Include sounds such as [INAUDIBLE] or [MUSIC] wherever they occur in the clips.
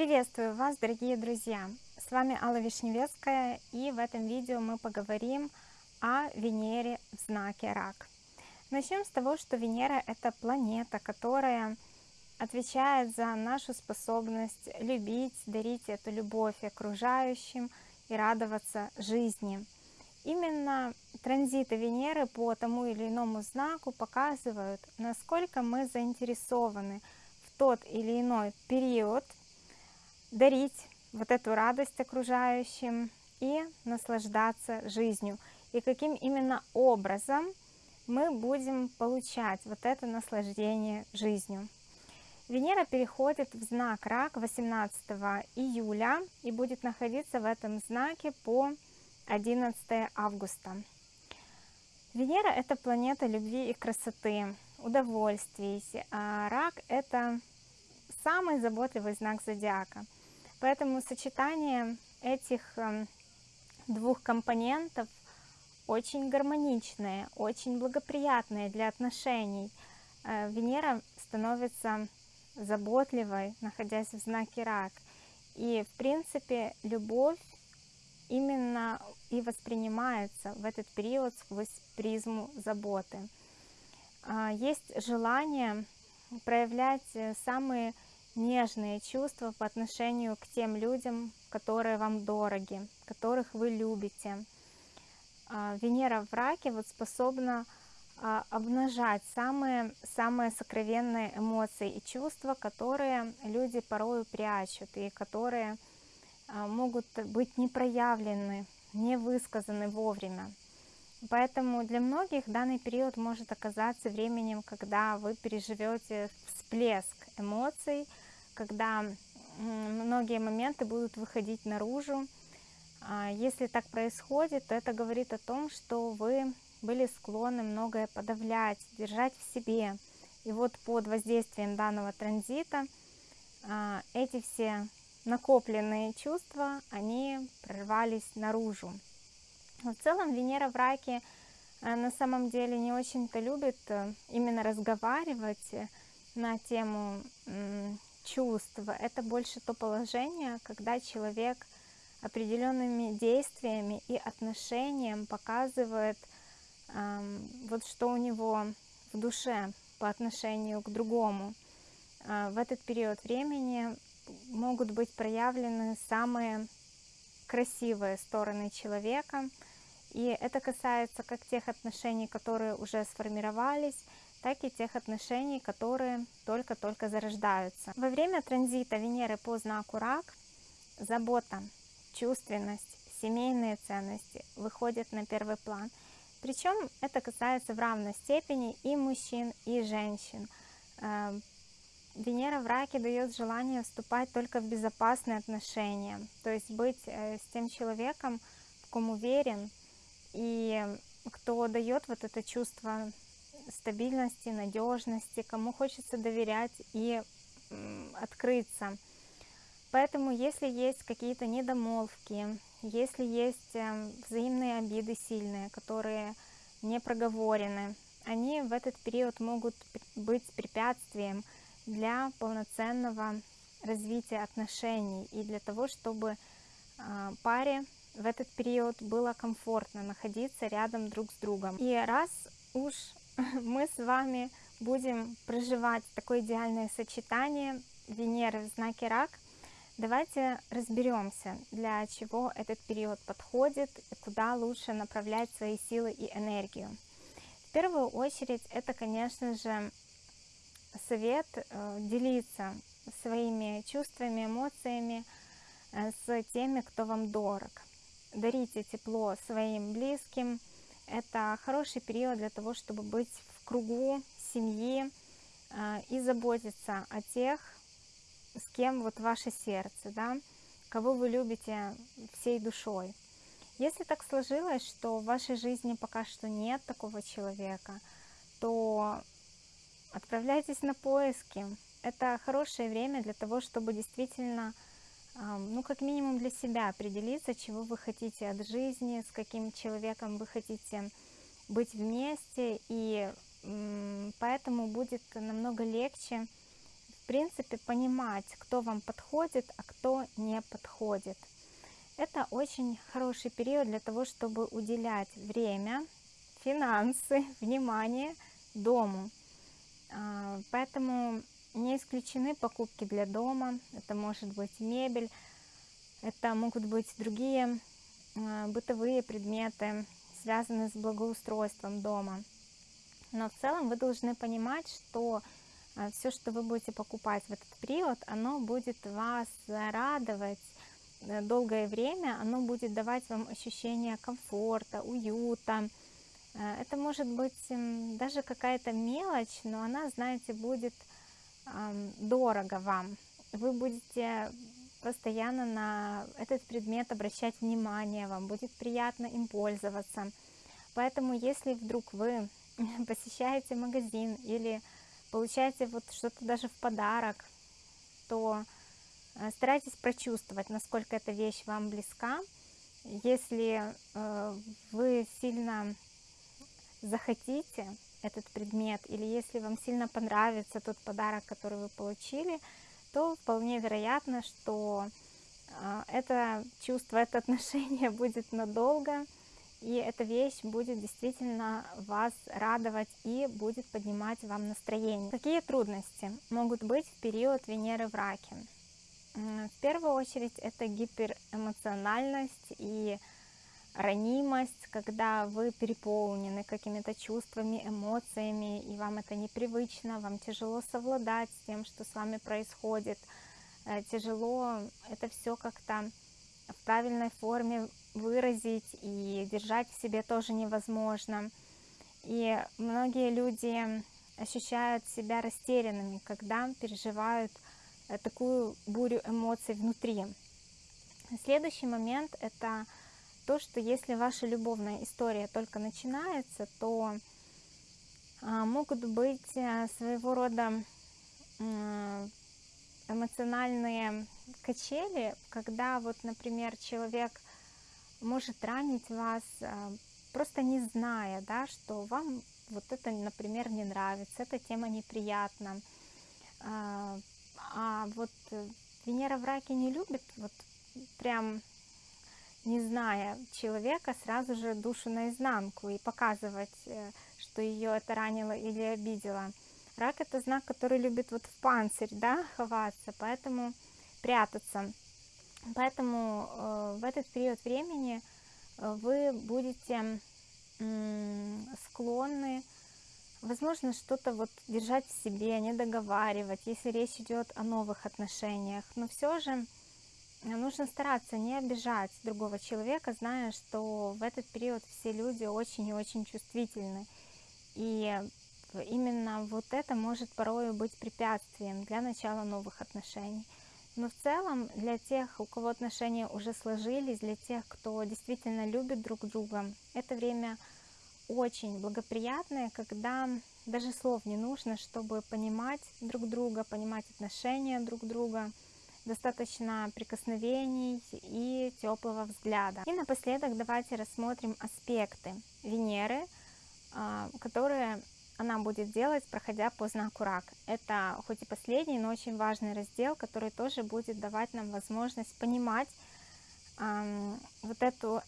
Приветствую вас, дорогие друзья! С вами Алла Вишневецкая, и в этом видео мы поговорим о Венере в знаке Рак. Начнем с того, что Венера — это планета, которая отвечает за нашу способность любить, дарить эту любовь окружающим и радоваться жизни. Именно транзиты Венеры по тому или иному знаку показывают, насколько мы заинтересованы в тот или иной период — дарить вот эту радость окружающим и наслаждаться жизнью. И каким именно образом мы будем получать вот это наслаждение жизнью. Венера переходит в знак Рак 18 июля и будет находиться в этом знаке по 11 августа. Венера — это планета любви и красоты, удовольствий, а Рак — это самый заботливый знак зодиака — Поэтому сочетание этих эм, двух компонентов очень гармоничное, очень благоприятное для отношений. Э, Венера становится заботливой, находясь в знаке рак. И, в принципе, любовь именно и воспринимается в этот период сквозь призму заботы. А, есть желание проявлять э, самые нежные чувства по отношению к тем людям, которые вам дороги, которых вы любите. А, Венера в раке вот способна а, обнажать самые, самые сокровенные эмоции и чувства, которые люди порою прячут и которые а, могут быть не проявлены, не высказаны вовремя. Поэтому для многих данный период может оказаться временем, когда вы переживете всплеск эмоций, когда многие моменты будут выходить наружу. А если так происходит, то это говорит о том, что вы были склонны многое подавлять, держать в себе. И вот под воздействием данного транзита а, эти все накопленные чувства, они прорвались наружу. в целом Венера в раке э, на самом деле не очень-то любит э, именно разговаривать на тему чувства, это больше то положение, когда человек определенными действиями и отношением показывает, эм, вот что у него в душе по отношению к другому. Э, в этот период времени могут быть проявлены самые красивые стороны человека, и это касается как тех отношений, которые уже сформировались, так и тех отношений, которые только-только зарождаются. Во время транзита Венеры по знаку Рак забота, чувственность, семейные ценности выходят на первый план. Причем это касается в равной степени и мужчин, и женщин. Э, Венера в раке дает желание вступать только в безопасные отношения, то есть быть э, с тем человеком, в ком уверен, и кто дает вот это чувство стабильности, надежности, кому хочется доверять и открыться. Поэтому, если есть какие-то недомолвки, если есть эм, взаимные обиды сильные, которые не проговорены, они в этот период могут быть препятствием для полноценного развития отношений и для того, чтобы а, паре в этот период было комфортно находиться рядом друг с другом. И раз уж [LAUGHS] мы с вами будем проживать такое идеальное сочетание Венеры в знаке Рак. Давайте разберемся, для чего этот период подходит и куда лучше направлять свои силы и энергию. В первую очередь это, конечно же, совет э, делиться своими чувствами, эмоциями э, с теми, кто вам дорог. Дарите тепло своим близким, это хороший период для того, чтобы быть в кругу семьи а, и заботиться о тех, с кем вот ваше сердце, да, кого вы любите всей душой. Если так сложилось, что в вашей жизни пока что нет такого человека, то отправляйтесь на поиски. Это хорошее время для того, чтобы действительно ну, как минимум для себя определиться, чего вы хотите от жизни, с каким человеком вы хотите быть вместе, и поэтому будет намного легче в принципе, понимать, кто вам подходит, а кто не подходит. Это очень хороший период для того, чтобы уделять время, финансы, [LAUGHS] внимание дому. А, поэтому не исключены покупки для дома, это может быть мебель, это могут быть другие а, бытовые предметы, связанные с благоустройством дома. Но в целом вы должны понимать, что а, все, что вы будете покупать в этот период, оно будет вас радовать э, долгое время, оно будет давать вам ощущение комфорта, уюта. Э, это может быть даже какая-то мелочь, но она, знаете, будет дорого вам. Вы будете постоянно на этот предмет обращать внимание, вам будет приятно им пользоваться. Поэтому, если вдруг вы [LAUGHS] посещаете магазин или получаете вот что-то даже в подарок, то э, старайтесь прочувствовать, насколько эта вещь вам близка. Если э, вы сильно захотите этот предмет, или если вам сильно понравится тот подарок, который вы получили, то вполне вероятно, что э, это чувство, это отношение [LAUGHS] будет надолго, и эта вещь будет действительно вас радовать и будет поднимать вам настроение. Какие трудности могут быть в период Венеры в Раке? В первую очередь это гиперэмоциональность и ранимость, когда вы переполнены какими-то чувствами, эмоциями, и вам это непривычно, вам тяжело совладать с тем, что с вами происходит, э, тяжело это все как-то в правильной форме выразить и держать в себе тоже невозможно. И многие люди ощущают себя растерянными, когда переживают э, такую бурю эмоций внутри. Следующий момент – это то, что если ваша любовная история только начинается, то а, могут быть э, своего рода эмоциональные качели, когда вот, например, человек может ранить вас, а, просто не зная, да, что вам вот это, например, не нравится, эта тема неприятна. А, а вот Венера в раке не любит, вот прям не зная человека, сразу же душу наизнанку и показывать, э, что ее это ранило или обидело. Рак это знак, который любит вот в панцирь, да, ховаться, поэтому прятаться. Поэтому э, в этот период времени э, вы будете э, склонны, возможно, что-то вот держать в себе, не договаривать, если речь идет о новых отношениях. Но все же нужно стараться не обижать другого человека, зная, что в этот период все люди очень и очень чувствительны. И именно вот это может порой быть препятствием для начала новых отношений. Но в целом для тех, у кого отношения уже сложились, для тех, кто действительно любит друг друга, это время очень благоприятное, когда даже слов не нужно, чтобы понимать друг друга, понимать отношения друг друга, достаточно прикосновений и теплого взгляда. И напоследок давайте рассмотрим аспекты Венеры, а, которые она будет делать, проходя по знаку рак. Это хоть и последний, но очень важный раздел, который тоже будет давать нам возможность понимать вот эту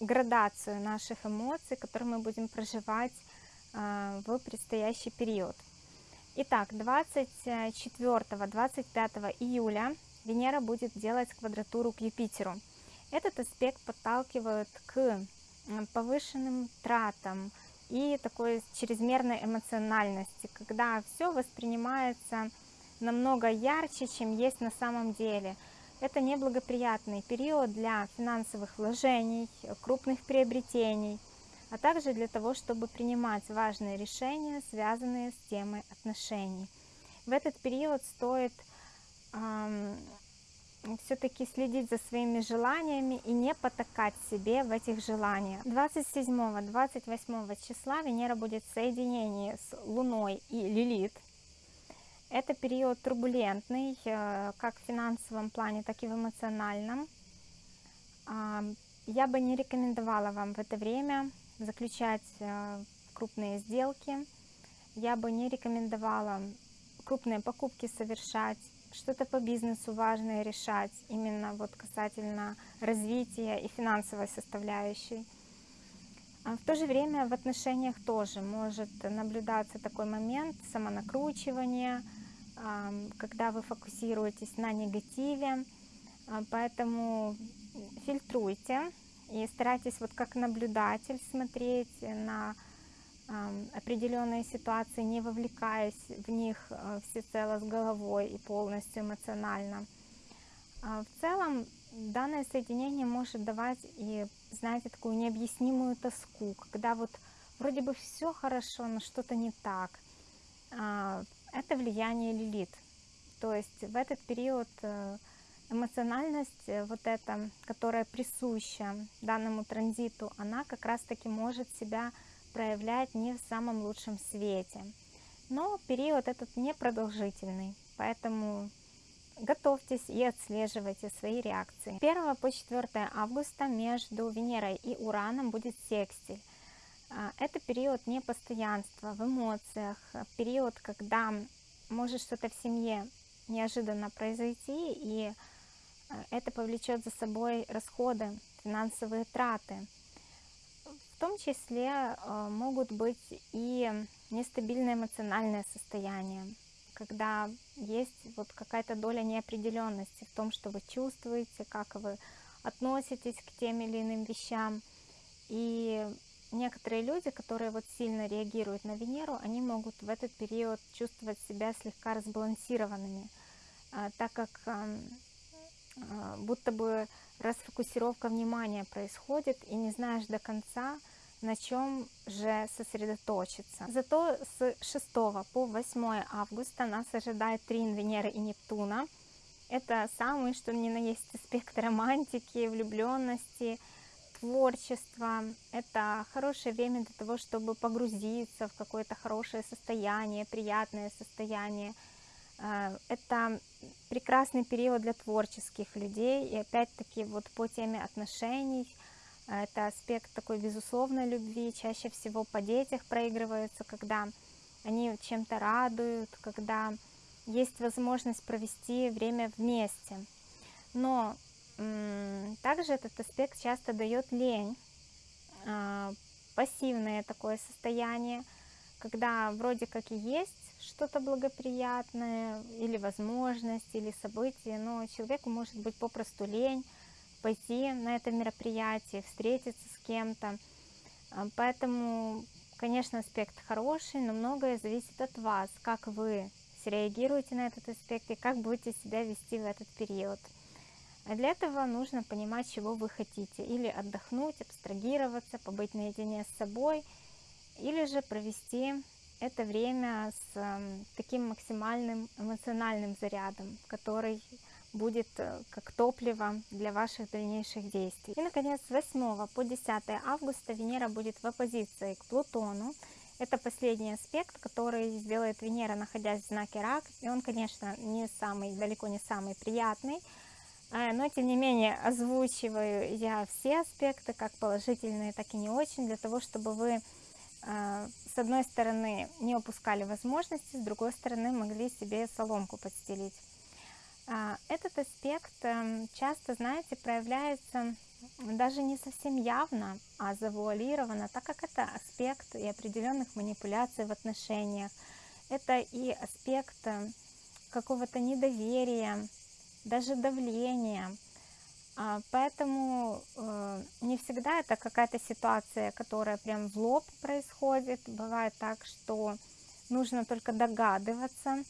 градацию наших эмоций, которые мы будем проживать э, в предстоящий период. Итак, 24-25 июля Венера будет делать квадратуру к Юпитеру. Этот аспект подталкивает к повышенным тратам, и такой чрезмерной эмоциональности, когда все воспринимается намного ярче, чем есть на самом деле. Это неблагоприятный период для финансовых вложений, крупных приобретений, а также для того, чтобы принимать важные решения, связанные с темой отношений. В этот период стоит эм, все-таки следить за своими желаниями и не потакать себе в этих желаниях. 27-28 числа Венера будет в соединении с Луной и Лилит. Это период турбулентный, э, как в финансовом плане, так и в эмоциональном. Я бы не рекомендовала вам в это время заключать э, крупные сделки. Я бы не рекомендовала крупные покупки совершать, что-то по бизнесу важное решать, именно вот касательно развития и финансовой составляющей. А в то же время в отношениях тоже может наблюдаться такой момент самонакручивания, когда вы фокусируетесь на негативе, а, поэтому фильтруйте и старайтесь вот как наблюдатель смотреть на определенные ситуации, не вовлекаясь в них э, всецело с головой и полностью эмоционально. А в целом данное соединение может давать и, знаете, такую необъяснимую тоску, когда вот вроде бы все хорошо, но что-то не так. А, это влияние лилит. То есть в этот период э, эмоциональность э, вот эта, которая присуща данному транзиту, она как раз-таки может себя проявлять не в самом лучшем свете. Но период этот непродолжительный, поэтому готовьтесь и отслеживайте свои реакции. 1 по 4 августа между Венерой и Ураном будет секстиль. А, это период непостоянства в эмоциях, период, когда может что-то в семье неожиданно произойти, и это повлечет за собой расходы, финансовые траты. В том числе а, могут быть и нестабильное эмоциональное состояние, когда есть вот какая-то доля неопределенности в том, что вы чувствуете, как вы относитесь к тем или иным вещам. И некоторые люди, которые вот сильно реагируют на Венеру, они могут в этот период чувствовать себя слегка разбалансированными, а, так как а, будто бы расфокусировка внимания происходит, и не знаешь до конца, на чем же сосредоточиться. Зато с 6 по 8 августа нас ожидает трин Венеры и Нептуна. Это самый, что ни на есть аспект романтики, влюбленности, творчество. Это хорошее время для того, чтобы погрузиться в какое-то хорошее состояние, приятное состояние. А, это прекрасный период для творческих людей. И опять-таки вот по теме отношений, а, это аспект такой безусловной любви. Чаще всего по детях проигрываются, когда они чем-то радуют, когда есть возможность провести время вместе. Но также этот аспект часто дает лень, а, пассивное такое состояние, когда вроде как и есть что-то благоприятное, или возможность, или событие, но человеку может быть попросту лень пойти на это мероприятие, встретиться с кем-то. А, поэтому, конечно, аспект хороший, но многое зависит от вас, как вы среагируете на этот аспект и как будете себя вести в этот период. А для этого нужно понимать, чего вы хотите. Или отдохнуть, абстрагироваться, побыть наедине с собой, или же провести это время с эм, таким максимальным эмоциональным зарядом, который будет э, как топливо для ваших дальнейших действий. И, наконец, с 8 по 10 августа Венера будет в оппозиции к Плутону. Это последний аспект, который сделает Венера, находясь в знаке Рак. И он, конечно, не самый, далеко не самый приятный, а, но тем не менее озвучиваю я все аспекты, как положительные, так и не очень, для того, чтобы вы с одной стороны не упускали возможности, с другой стороны могли себе соломку подстелить. А, этот аспект эм, часто, знаете, проявляется даже не совсем явно, а завуалировано, так как это аспект и определенных манипуляций в отношениях. Это и аспект э, какого-то недоверия, даже давление. А, поэтому э, не всегда это какая-то ситуация, которая прям в лоб происходит. Бывает так, что нужно только догадываться,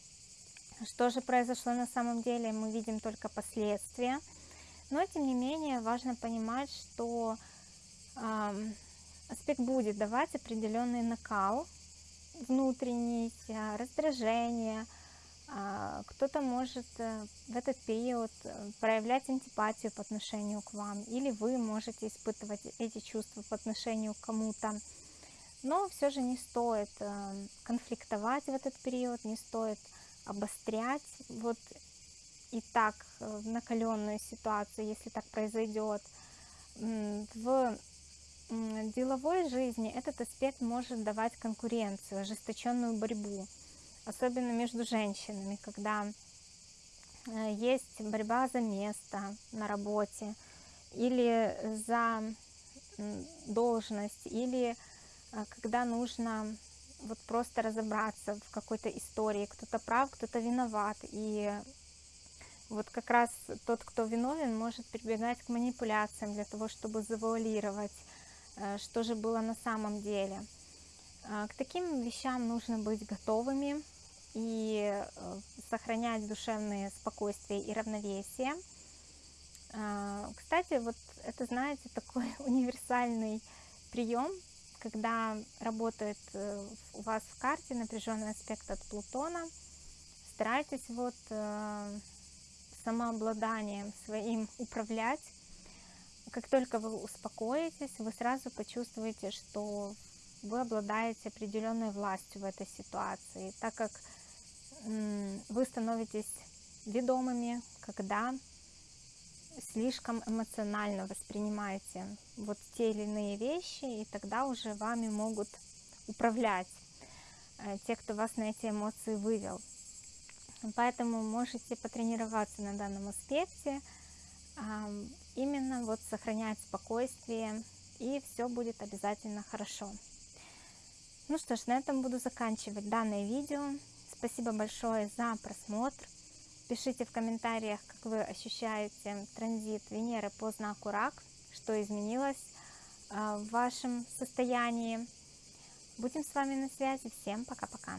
что же произошло на самом деле, мы видим только последствия. Но, тем не менее, важно понимать, что аспект будет давать определенный накал внутренний, а, раздражение, кто-то может э, в этот период э, проявлять антипатию по отношению к вам, или вы можете испытывать эти чувства по отношению к кому-то. Но все же не стоит э, конфликтовать в этот период, не стоит обострять вот и так накаленную ситуацию, если так произойдет. В деловой жизни этот аспект может давать конкуренцию, ожесточенную борьбу особенно между женщинами, когда э, есть борьба за место на работе или за должность, или э, когда нужно вот просто разобраться в какой-то истории, кто-то прав, кто-то виноват, и вот как раз тот, кто виновен, может прибегать к манипуляциям для того, чтобы завуалировать, э, что же было на самом деле. К таким вещам нужно быть готовыми и э, сохранять душевное спокойствие и равновесие. А, кстати, вот это, знаете, такой [LAUGHS] универсальный прием, когда работает э, у вас в карте напряженный аспект от Плутона. Старайтесь вот самообладанием своим управлять. Как только вы успокоитесь, вы сразу почувствуете, что вы обладаете определенной властью в этой ситуации, так как вы становитесь ведомыми, когда слишком эмоционально воспринимаете вот те или иные вещи, и тогда уже вами могут управлять э, те, кто вас на эти эмоции вывел. Поэтому можете потренироваться на данном аспекте, именно вот сохранять спокойствие, и все будет обязательно хорошо. Ну что ж, на этом буду заканчивать данное видео. Спасибо большое за просмотр. Пишите в комментариях, как вы ощущаете транзит Венеры по знаку Рак, что изменилось а, в вашем состоянии. Будем с вами на связи. Всем пока-пока.